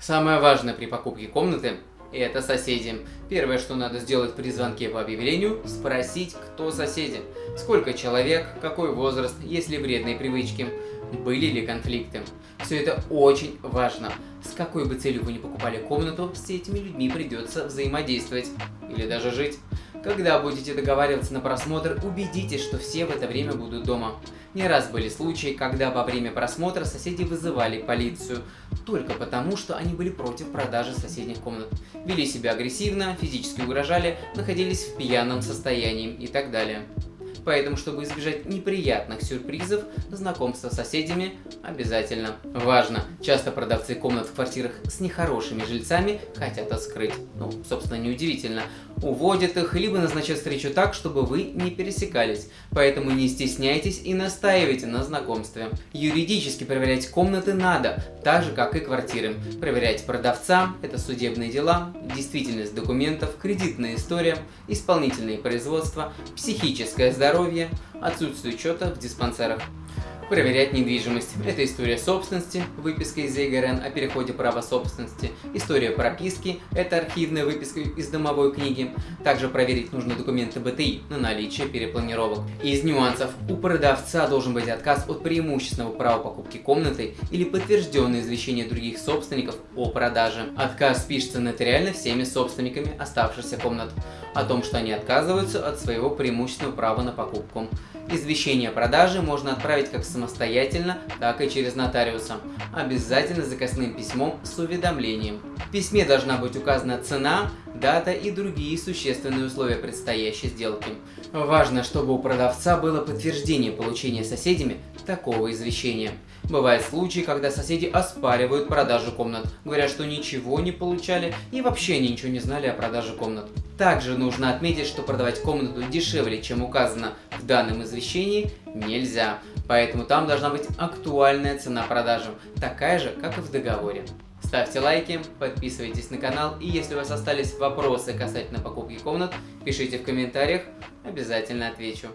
Самое важное при покупке комнаты – это соседи. Первое, что надо сделать при звонке по объявлению – спросить, кто соседи. Сколько человек, какой возраст, есть ли вредные привычки, были ли конфликты. Все это очень важно. С какой бы целью вы ни покупали комнату, с этими людьми придется взаимодействовать или даже жить. Когда будете договариваться на просмотр, убедитесь, что все в это время будут дома. Не раз были случаи, когда во время просмотра соседи вызывали полицию, только потому, что они были против продажи соседних комнат. Вели себя агрессивно, физически угрожали, находились в пьяном состоянии и так далее. Поэтому, чтобы избежать неприятных сюрпризов, знакомство с соседями обязательно важно. Часто продавцы комнат в квартирах с нехорошими жильцами хотят это скрыть. Ну, собственно, неудивительно. Уводят их, либо назначают встречу так, чтобы вы не пересекались. Поэтому не стесняйтесь и настаивайте на знакомстве. Юридически проверять комнаты надо, так же, как и квартиры. Проверять продавца, это судебные дела, действительность документов, кредитная история, исполнительные производства, психическое здоровье, здоровья, отсутствие учета в диспансерах. Проверять недвижимость. Это история собственности, выписка из ЕГРН о переходе права собственности, история прописки, это архивная выписка из домовой книги. Также проверить нужно документы БТИ на наличие перепланировок. Из нюансов. У продавца должен быть отказ от преимущественного права покупки комнаты или подтвержденное извещение других собственников о продаже. Отказ пишется нотариально всеми собственниками оставшихся комнат о том, что они отказываются от своего преимущественного права на покупку. Извещение о продаже можно отправить как самостоятельно, так и через нотариуса. Обязательно заказным письмом с уведомлением. В письме должна быть указана цена, дата и другие существенные условия предстоящей сделки. Важно, чтобы у продавца было подтверждение получения соседями такого извещения. Бывают случаи, когда соседи оспаривают продажу комнат, говорят, что ничего не получали и вообще ничего не знали о продаже комнат. Также нужно отметить, что продавать комнату дешевле, чем указано в данном извещении, нельзя. Поэтому там должна быть актуальная цена продажи, такая же, как и в договоре. Ставьте лайки, подписывайтесь на канал и если у вас остались вопросы касательно покупки комнат, пишите в комментариях, обязательно отвечу.